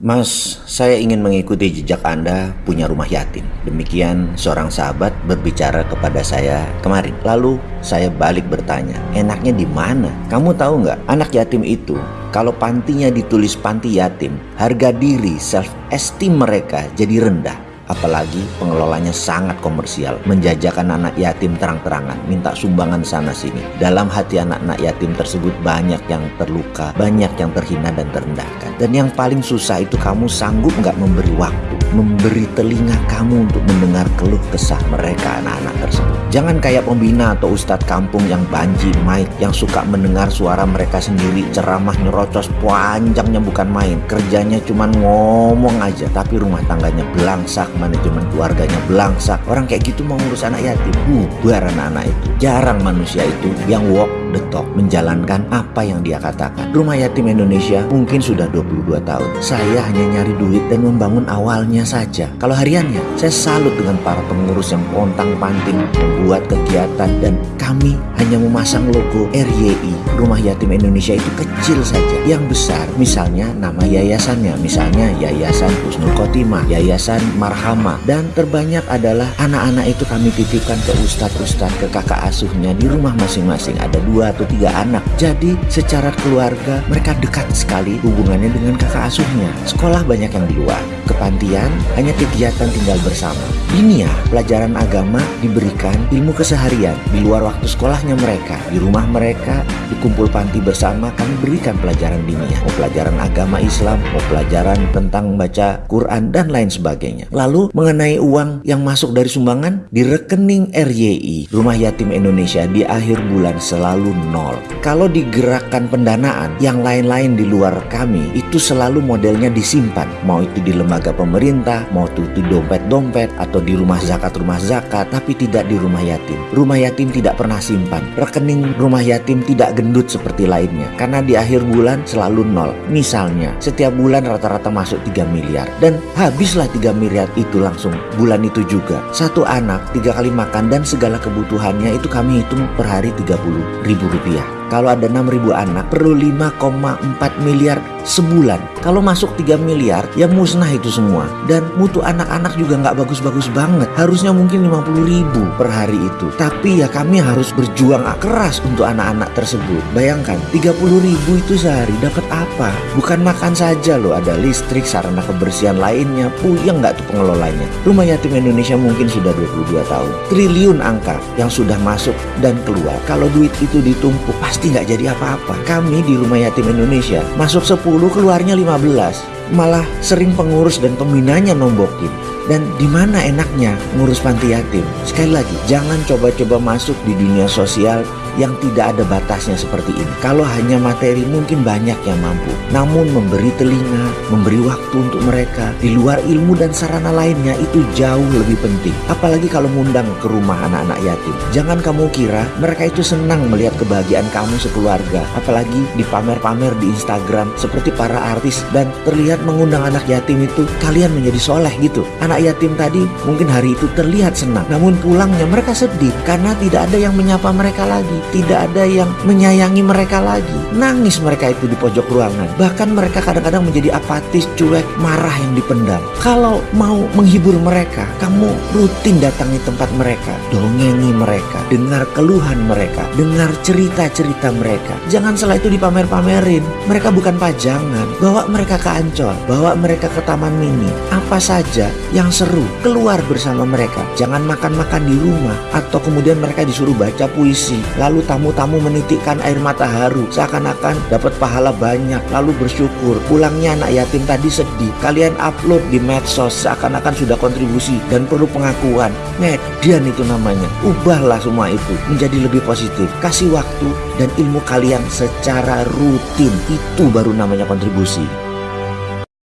Mas, saya ingin mengikuti jejak Anda punya rumah yatim. Demikian seorang sahabat berbicara kepada saya kemarin. Lalu saya balik bertanya, enaknya di mana? Kamu tahu nggak, anak yatim itu kalau pantinya ditulis panti yatim, harga diri, self esteem mereka jadi rendah apalagi pengelolanya sangat komersial, menjajakan anak yatim terang-terangan, minta sumbangan sana sini. Dalam hati anak-anak yatim tersebut banyak yang terluka, banyak yang terhina dan terendahkan. Dan yang paling susah itu kamu sanggup nggak memberi waktu, memberi telinga kamu untuk mendengar keluh kesah mereka anak-anak tersebut. Jangan kayak pembina atau ustadz kampung yang banji mic yang suka mendengar suara mereka sendiri ceramah nyerocos panjangnya bukan main. Kerjanya cuma ngomong aja tapi rumah tangganya belangsak manajemen keluarganya belangsak. Orang kayak gitu mau ngurus anak yatim, bubar anak-anak itu. Jarang manusia itu yang walk the talk, menjalankan apa yang dia katakan. Rumah yatim Indonesia mungkin sudah 22 tahun. Saya hanya nyari duit dan membangun awalnya saja. Kalau hariannya, saya salut dengan para pengurus yang pontang panting membuat kegiatan dan kami hanya memasang logo RYI. Rumah Yatim Indonesia itu kecil saja. Yang besar misalnya nama yayasannya, misalnya Yayasan Husnul Khotimah, Yayasan Marhama dan terbanyak adalah anak-anak itu kami titipkan ke ustadz-ustadz, ke kakak asuhnya di rumah masing-masing. Ada dua atau tiga anak. Jadi secara keluarga mereka dekat sekali hubungannya dengan kakak asuhnya. Sekolah banyak yang di luar. Kepantian hanya kegiatan tinggal bersama. Ini ya pelajaran agama diberikan ilmu keseharian di luar waktu sekolahnya mereka, di rumah mereka, di kumpul panti bersama kami berikan pelajaran diniyah, mau pelajaran agama Islam, mau pelajaran tentang baca Quran dan lain sebagainya. Lalu mengenai uang yang masuk dari sumbangan di rekening RYI, Rumah Yatim Indonesia di akhir bulan selalu nol. Kalau digerakkan pendanaan yang lain-lain di luar kami itu selalu modelnya disimpan, mau itu di lembaga pemerintah, mau itu di dompet-dompet atau di rumah zakat rumah zakat, tapi tidak di rumah yatim. Rumah yatim tidak pernah simpan. Rekening rumah yatim tidak gendut seperti lainnya karena di akhir bulan selalu nol. Misalnya, setiap bulan rata-rata masuk 3 miliar dan habislah 3 miliar itu langsung bulan itu juga. Satu anak tiga kali makan dan segala kebutuhannya itu kami hitung per hari 30 ribu rupiah. Kalau ada 6.000 anak perlu 5,4 miliar sebulan. Kalau masuk 3 miliar ya musnah itu semua. Dan mutu anak-anak juga nggak bagus-bagus banget. Harusnya mungkin 50 ribu per hari itu. Tapi ya kami harus berjuang keras untuk anak-anak tersebut. Bayangkan 30 ribu itu sehari dapat apa? Bukan makan saja loh. Ada listrik, sarana kebersihan lainnya. Puyeng nggak tuh pengelolanya. Rumah Yatim Indonesia mungkin sudah 22 tahun. Triliun angka yang sudah masuk dan keluar. Kalau duit itu ditumpuk pasti pasti nggak jadi apa-apa. Kami di Rumah Yatim Indonesia masuk 10 keluarnya 15. Malah sering pengurus dan pembinanya nombokin. Dan di mana enaknya ngurus panti yatim? Sekali lagi, jangan coba-coba masuk di dunia sosial yang tidak ada batasnya seperti ini. Kalau hanya materi mungkin banyak yang mampu. Namun memberi telinga, memberi waktu untuk mereka di luar ilmu dan sarana lainnya itu jauh lebih penting. Apalagi kalau mengundang ke rumah anak-anak yatim. Jangan kamu kira mereka itu senang melihat kebahagiaan kamu sekeluarga. Apalagi dipamer-pamer di Instagram seperti para artis dan terlihat mengundang anak yatim itu kalian menjadi soleh gitu. Anak yatim tadi mungkin hari itu terlihat senang. Namun pulangnya mereka sedih karena tidak ada yang menyapa mereka lagi tidak ada yang menyayangi mereka lagi. Nangis mereka itu di pojok ruangan. Bahkan mereka kadang-kadang menjadi apatis, cuek, marah yang dipendam. Kalau mau menghibur mereka, kamu rutin datangi tempat mereka, dongengi mereka, dengar keluhan mereka, dengar cerita-cerita mereka. Jangan setelah itu dipamer-pamerin. Mereka bukan pajangan. Bawa mereka ke Ancol, bawa mereka ke Taman Mini. Apa saja yang seru, keluar bersama mereka. Jangan makan-makan di rumah atau kemudian mereka disuruh baca puisi. Lalu Lalu tamu-tamu menitikkan air mata haru seakan-akan dapat pahala banyak lalu bersyukur. Pulangnya anak yatim tadi sedih. Kalian upload di medsos seakan-akan sudah kontribusi dan perlu pengakuan. Median itu namanya. Ubahlah semua itu menjadi lebih positif. Kasih waktu dan ilmu kalian secara rutin. Itu baru namanya kontribusi.